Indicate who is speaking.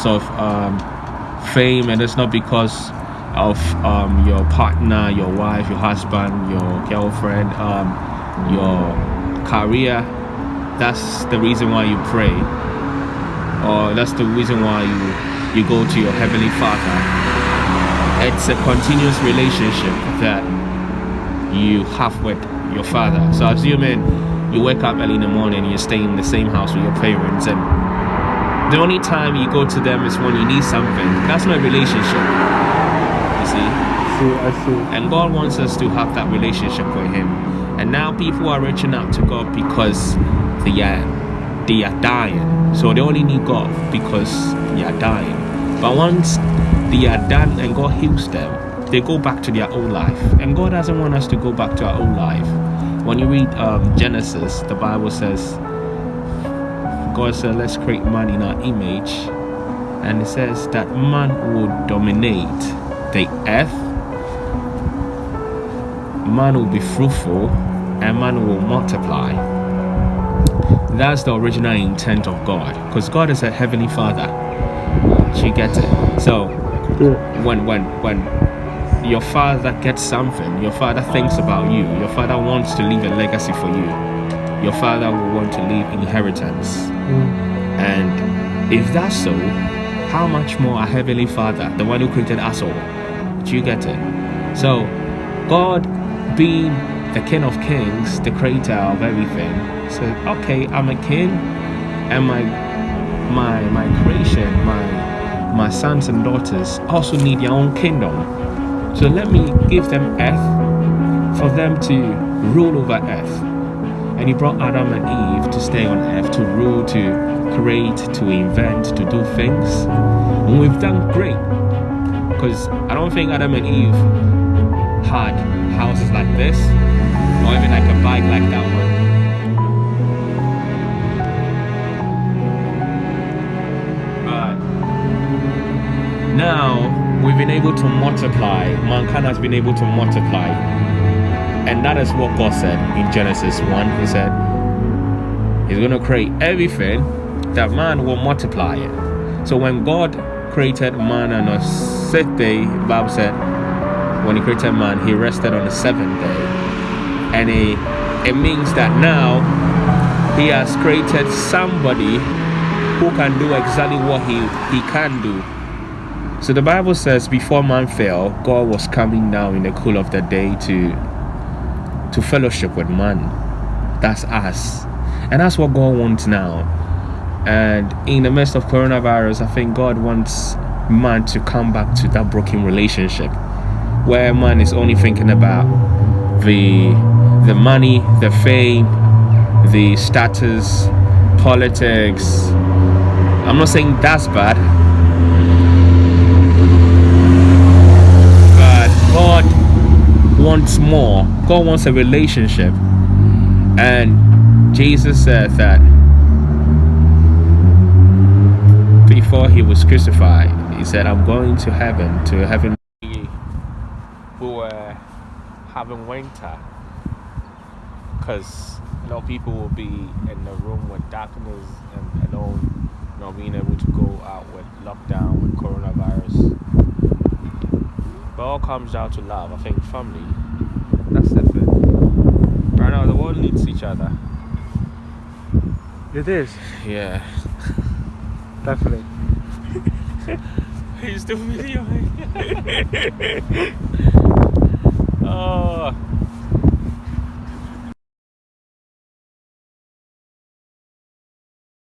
Speaker 1: of um, fame and it's not because of um, your partner, your wife, your husband, your girlfriend, um, your career. That's the reason why you pray, or that's the reason why you you go to your heavenly Father. It's a continuous relationship that you have with your Father. So assuming you wake up early in the morning, you stay in the same house with your parents, and the only time you go to them is when you need something. That's not a relationship. You see?
Speaker 2: See, I see.
Speaker 1: And God wants us to have that relationship with Him. And now people are reaching out to God because they are they are dying. So they only need God because they are dying. But once they are done and God heals them, they go back to their old life. And God doesn't want us to go back to our old life. When you read um, Genesis, the Bible says God said, let's create man in our image. And it says that man will dominate the earth, man will be fruitful, and man will multiply. That's the original intent of God. Because God is a heavenly father. She gets it. So when when when your father gets something, your father thinks about you, your father wants to leave a legacy for you. Your father will want to leave inheritance.
Speaker 2: Mm.
Speaker 1: And if that's so, how much more our Heavenly Father, the one who created us all? Do you get it? So, God being the King of Kings, the creator of everything, said, okay, I'm a king, and my my my creation, my my sons and daughters also need their own kingdom. So let me give them earth for them to rule over earth. And he brought Adam and Eve to stay on earth, to rule, to create, to invent, to do things. And we've done great. Because I don't think Adam and Eve had houses like this, or even like a bike like that one. But now we've been able to multiply. Mankind has been able to multiply. And that is what God said in Genesis 1. He said, He's going to create everything that man will multiply it. So when God created man on a sixth day, Bible said, when he created man, he rested on the seventh day. And it, it means that now he has created somebody who can do exactly what he, he can do. So the Bible says before man fell, God was coming down in the cool of the day to to fellowship with man. That's us. And that's what God wants now. And in the midst of coronavirus, I think God wants man to come back to that broken relationship where man is only thinking about the the money, the fame, the status, politics. I'm not saying that's bad. But God wants more. God wants a relationship. And Jesus said that before he was crucified, he said, I'm going to heaven, to heaven. Who uh, were having winter. Because a lot of people will be in the room with darkness and alone, not being able to go out with lockdown, with coronavirus. But all comes down to love. I think family. That's the thing. Right now, the world needs each other.
Speaker 2: It is,
Speaker 1: Yeah.
Speaker 2: definitely.
Speaker 1: He's still videoing.